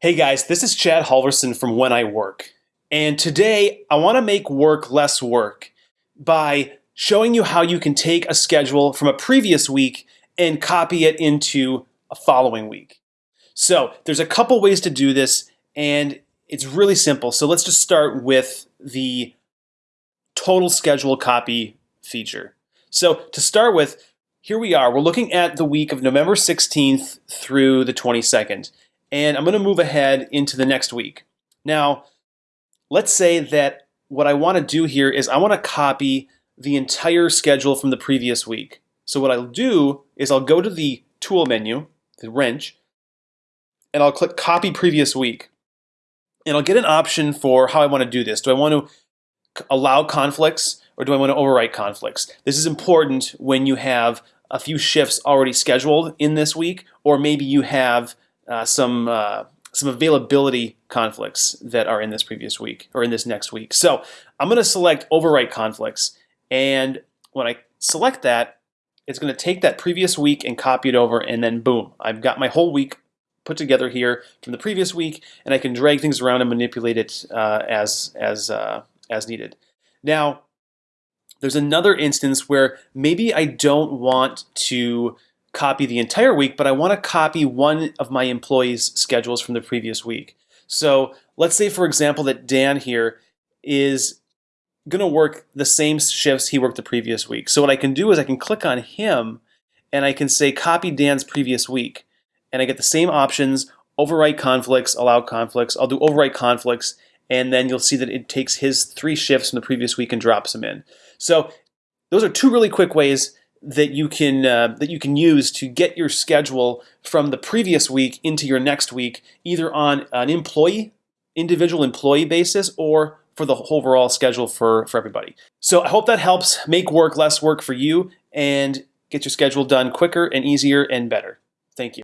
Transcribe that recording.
Hey guys, this is Chad Halverson from When I Work. And today I want to make work less work by showing you how you can take a schedule from a previous week and copy it into a following week. So there's a couple ways to do this and it's really simple. So let's just start with the total schedule copy feature. So to start with, here we are. We're looking at the week of November 16th through the 22nd and I'm going to move ahead into the next week. Now, let's say that what I want to do here is I want to copy the entire schedule from the previous week. So what I'll do is I'll go to the tool menu, the wrench, and I'll click copy previous week. And I'll get an option for how I want to do this. Do I want to allow conflicts or do I want to overwrite conflicts? This is important when you have a few shifts already scheduled in this week, or maybe you have uh, some uh, some availability conflicts that are in this previous week or in this next week. So I'm going to select overwrite conflicts, and when I select that, it's going to take that previous week and copy it over, and then boom, I've got my whole week put together here from the previous week, and I can drag things around and manipulate it uh, as as uh, as needed. Now, there's another instance where maybe I don't want to copy the entire week, but I want to copy one of my employees' schedules from the previous week. So let's say, for example, that Dan here is going to work the same shifts he worked the previous week. So what I can do is I can click on him and I can say copy Dan's previous week. And I get the same options, overwrite conflicts, allow conflicts. I'll do overwrite conflicts and then you'll see that it takes his three shifts from the previous week and drops them in. So those are two really quick ways that you can uh, that you can use to get your schedule from the previous week into your next week, either on an employee, individual employee basis, or for the overall schedule for for everybody. So I hope that helps make work less work for you and get your schedule done quicker and easier and better. Thank you.